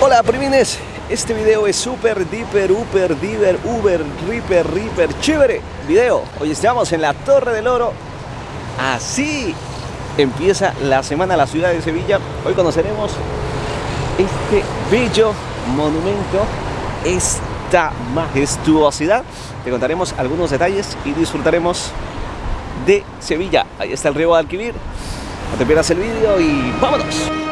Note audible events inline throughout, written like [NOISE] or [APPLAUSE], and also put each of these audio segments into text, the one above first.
Hola primines, este video es super, diper, uper, diver, uber, ripper, ripper, chévere video. Hoy estamos en la Torre del Oro. Así empieza la semana la ciudad de Sevilla. Hoy conoceremos este bello monumento, esta majestuosidad. Te contaremos algunos detalles y disfrutaremos de Sevilla. Ahí está el río Guadalquivir. No te pierdas el vídeo y vámonos.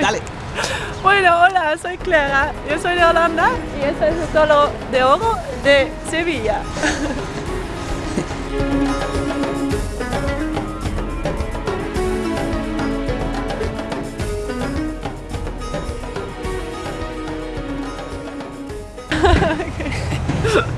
Dale. Bueno, hola, soy Clara, yo soy de Holanda y este es el Toro de Oro de Sevilla.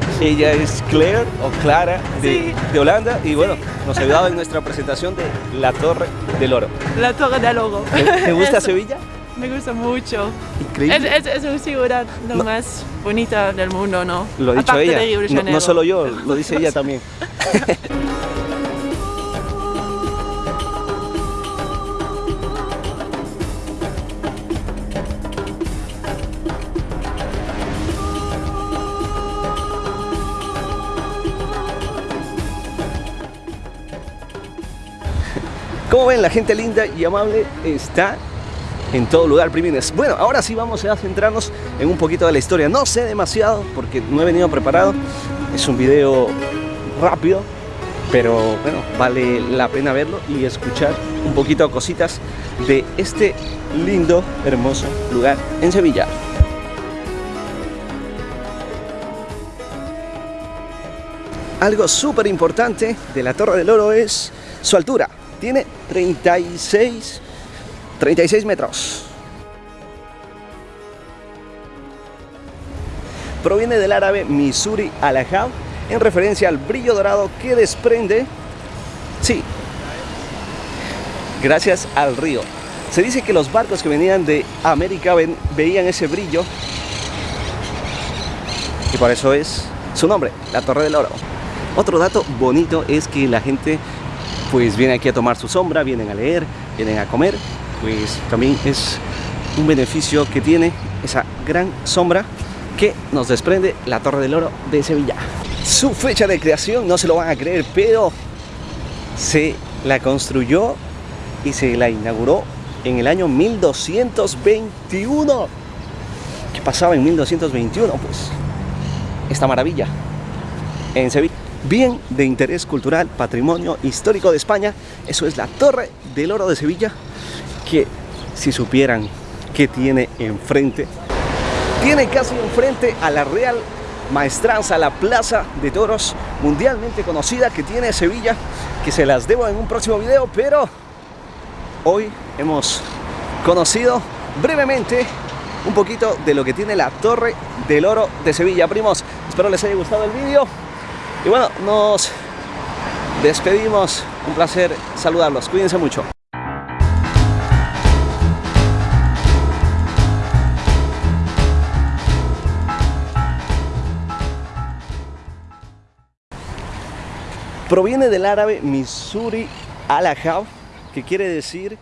[LAUGHS] Ella es Claire o Clara de, Sí. de Holanda y bueno, nos ha ayudado en nuestra presentación de la Torre del Oro. La Torre del Oro. ¿Te, te gusta [LAUGHS] Es- Sevilla? Me gusta mucho. Es, Increíble. es, es una ciudad lo No. más bonita del mundo, ¿no? Lo ha dicho Aparte ella, de Río de no, Janeiro. no solo yo, lo dice ella también. [LAUGHS] Como ven, la gente linda y amable está en todo lugar, primines. Bueno, ahora sí vamos a centrarnos en un poquito de la historia. No sé demasiado porque no he venido preparado. Es un video rápido, pero bueno, vale la pena verlo y escuchar un poquito cositas de este lindo, hermoso lugar en Sevilla. Algo súper importante de la Torre del Oro es su altura. Tiene 36, 36 metros. Proviene del árabe Misuri Alajab en referencia al brillo dorado que desprende, sí, gracias al río. Se dice que los barcos que venían de América veían ese brillo y por eso es su nombre, la Torre del Oro. Otro dato bonito es que la gente pues viene aquí a tomar su sombra, vienen a leer, vienen a comer, pues también es un beneficio que tiene esa gran sombra que nos desprende la Torre del Oro de Sevilla. Su fecha de creación no se lo van a creer, pero se la construyó y se la inauguró en el año 1221. ¿Qué pasaba en 1221? Pues esta maravilla en Sevilla. Bien de interés cultural, patrimonio histórico de España, eso es la Torre del Oro de Sevilla, que si supieran que tiene enfrente, tiene casi enfrente a la Real Maestranza, la Plaza de Toros mundialmente conocida que tiene Sevilla, que se las debo en un próximo video, pero hoy hemos conocido brevemente un poquito de lo que tiene la Torre del Oro de Sevilla. Primos, espero les haya gustado el vídeo. Y bueno, nos despedimos. Un placer saludarlos. Cuídense mucho. Proviene del árabe Misuri Alajab, que quiere decir